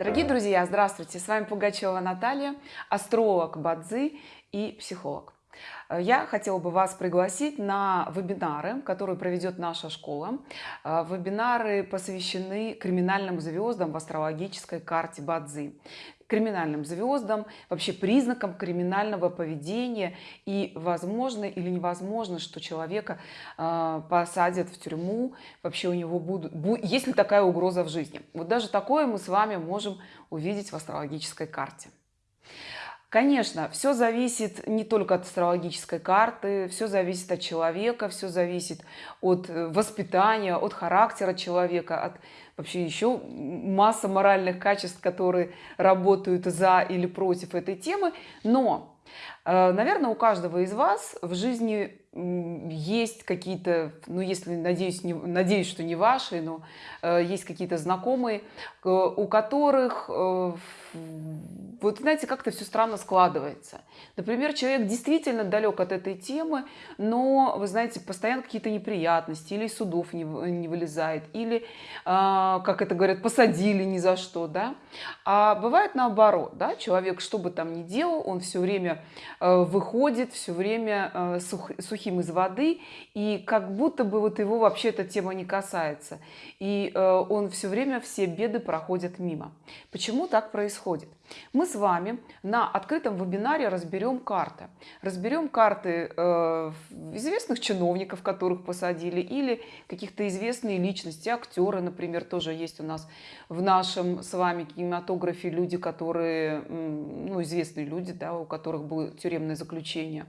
Дорогие друзья, здравствуйте! С вами Пугачева Наталья, астролог Бадзи и психолог. Я хотела бы вас пригласить на вебинары, которые проведет наша школа. Э, вебинары посвящены криминальным звездам в астрологической карте Бадзи криминальным звездам, вообще признакам криминального поведения и возможно или невозможно, что человека э, посадят в тюрьму, вообще у него будут, есть ли такая угроза в жизни. Вот даже такое мы с вами можем увидеть в астрологической карте. Конечно, все зависит не только от астрологической карты, все зависит от человека, все зависит от э, воспитания, от характера человека, от вообще еще масса моральных качеств, которые работают за или против этой темы. Но, э, наверное, у каждого из вас в жизни есть какие-то, ну если, надеюсь, не, надеюсь, что не ваши, но э, есть какие-то знакомые, у которых вот знаете, как-то все странно складывается. Например, человек действительно далек от этой темы, но, вы знаете, постоянно какие-то неприятности, или судов не, не вылезает, или, а, как это говорят, посадили ни за что, да. А бывает наоборот, да, человек, что бы там ни делал, он все время э, выходит, все время э, сух, из воды, и как будто бы вот его вообще эта тема не касается. И э, он все время все беды проходят мимо. Почему так происходит? Мы с вами на открытом вебинаре разберем карты. Разберем карты э, известных чиновников, которых посадили, или каких-то известные личности, актеры, например, тоже есть у нас в нашем с вами кинематографе люди, которые, ну, известные люди, да, у которых было тюремное заключение.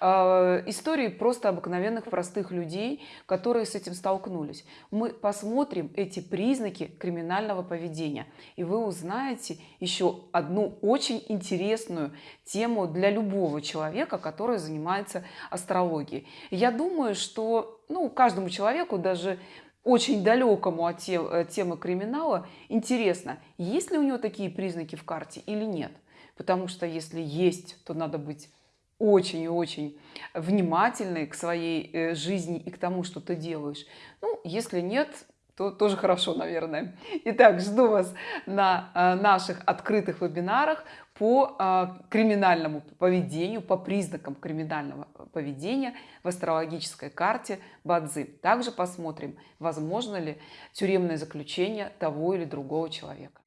Э, истории просто обыкновенных простых людей, которые с этим столкнулись. Мы посмотрим эти признаки криминального поведения, и вы узнаете еще одну очень интересную тему для любого человека, который занимается астрологией. Я думаю, что ну, каждому человеку, даже очень далекому от э, темы криминала, интересно, есть ли у него такие признаки в карте или нет. Потому что если есть, то надо быть очень и очень внимательной к своей э, жизни и к тому, что ты делаешь. Ну, если нет, то тоже хорошо, наверное. Итак, жду вас на э, наших открытых вебинарах по э, криминальному поведению, по признакам криминального поведения в астрологической карте Бадзи. Также посмотрим, возможно ли тюремное заключение того или другого человека.